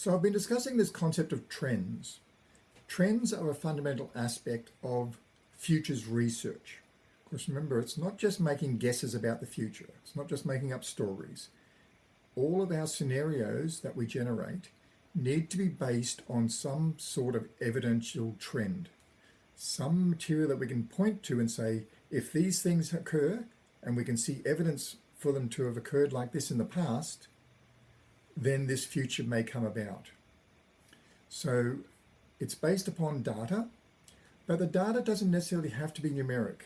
So I've been discussing this concept of trends. Trends are a fundamental aspect of futures research. Of course, remember, it's not just making guesses about the future. It's not just making up stories. All of our scenarios that we generate need to be based on some sort of evidential trend. Some material that we can point to and say, if these things occur, and we can see evidence for them to have occurred like this in the past, then this future may come about. So it's based upon data, but the data doesn't necessarily have to be numeric.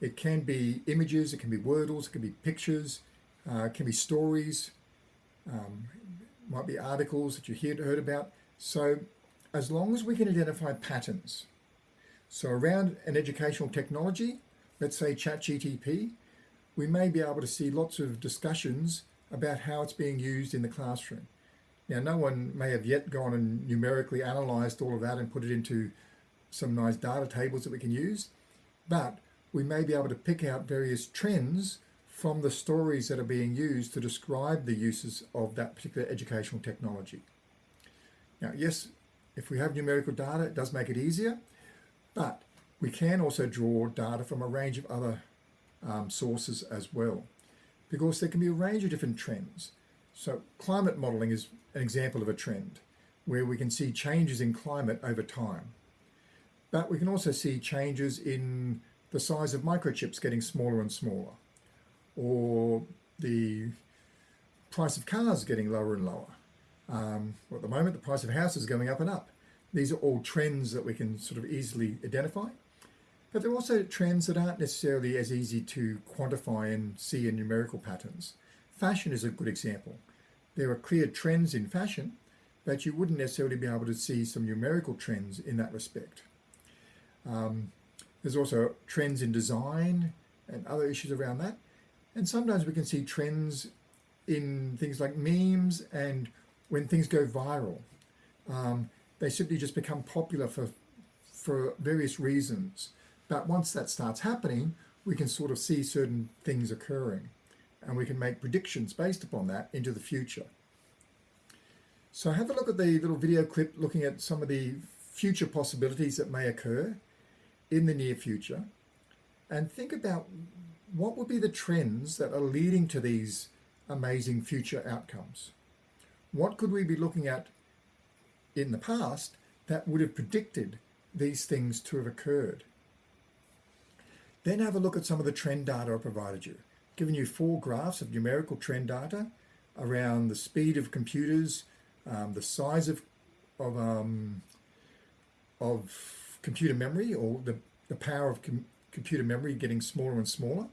It can be images, it can be wordles, it can be pictures, uh, it can be stories, um, might be articles that you heard about. So as long as we can identify patterns, so around an educational technology, let's say ChatGTP, we may be able to see lots of discussions about how it's being used in the classroom. Now, no one may have yet gone and numerically analysed all of that and put it into some nice data tables that we can use, but we may be able to pick out various trends from the stories that are being used to describe the uses of that particular educational technology. Now, yes, if we have numerical data, it does make it easier, but we can also draw data from a range of other um, sources as well because there can be a range of different trends. So climate modeling is an example of a trend where we can see changes in climate over time. But we can also see changes in the size of microchips getting smaller and smaller, or the price of cars getting lower and lower. Um, well, at the moment, the price of houses going up and up. These are all trends that we can sort of easily identify. But there are also trends that aren't necessarily as easy to quantify and see in numerical patterns. Fashion is a good example. There are clear trends in fashion, but you wouldn't necessarily be able to see some numerical trends in that respect. Um, there's also trends in design and other issues around that. And sometimes we can see trends in things like memes and when things go viral. Um, they simply just become popular for, for various reasons. But once that starts happening, we can sort of see certain things occurring and we can make predictions based upon that into the future. So have a look at the little video clip looking at some of the future possibilities that may occur in the near future and think about what would be the trends that are leading to these amazing future outcomes. What could we be looking at in the past that would have predicted these things to have occurred? Then have a look at some of the trend data I provided you, giving you four graphs of numerical trend data around the speed of computers, um, the size of, of, um, of computer memory or the, the power of com computer memory getting smaller and smaller,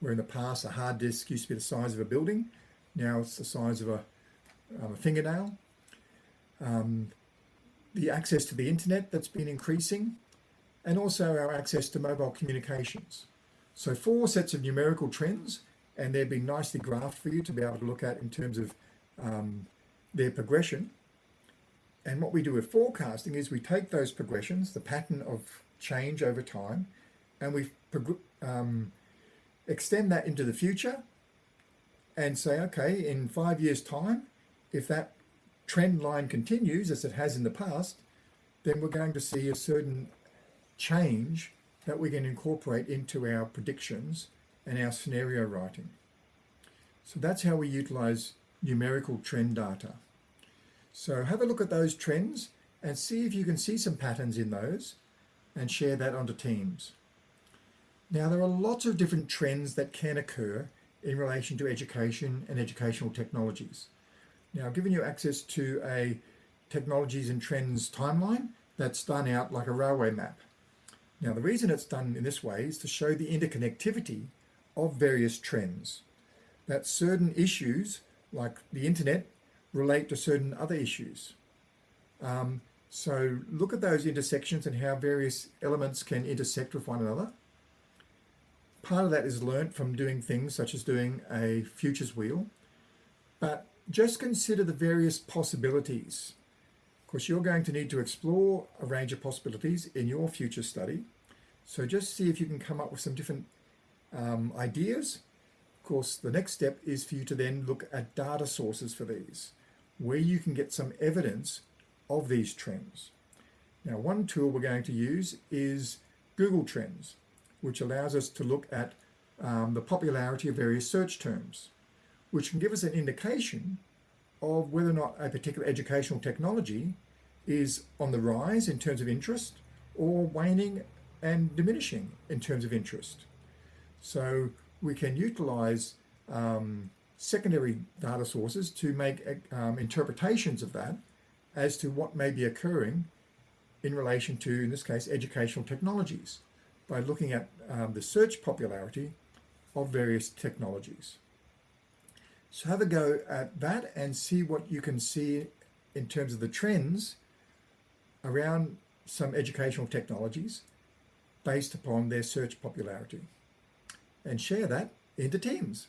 where in the past a hard disk used to be the size of a building, now it's the size of a, um, a fingernail. Um, the access to the internet that's been increasing, and also our access to mobile communications. So four sets of numerical trends, and they've been nicely graphed for you to be able to look at in terms of um, their progression. And what we do with forecasting is we take those progressions, the pattern of change over time, and we um, extend that into the future and say, okay, in five years time, if that trend line continues as it has in the past, then we're going to see a certain change that we can incorporate into our predictions and our scenario writing. So that's how we utilize numerical trend data. So have a look at those trends and see if you can see some patterns in those and share that onto Teams. Now there are lots of different trends that can occur in relation to education and educational technologies. Now given you access to a technologies and trends timeline that's done out like a railway map. Now the reason it's done in this way is to show the interconnectivity of various trends. That certain issues, like the internet, relate to certain other issues. Um, so look at those intersections and how various elements can intersect with one another. Part of that is learnt from doing things such as doing a futures wheel, but just consider the various possibilities course, you're going to need to explore a range of possibilities in your future study. So just see if you can come up with some different um, ideas. Of course, the next step is for you to then look at data sources for these. where you can get some evidence of these trends. Now, one tool we're going to use is Google Trends, which allows us to look at um, the popularity of various search terms, which can give us an indication of whether or not a particular educational technology is on the rise in terms of interest or waning and diminishing in terms of interest. So we can utilize um, secondary data sources to make um, interpretations of that as to what may be occurring in relation to, in this case, educational technologies by looking at um, the search popularity of various technologies. So have a go at that and see what you can see in terms of the trends around some educational technologies based upon their search popularity and share that into teams.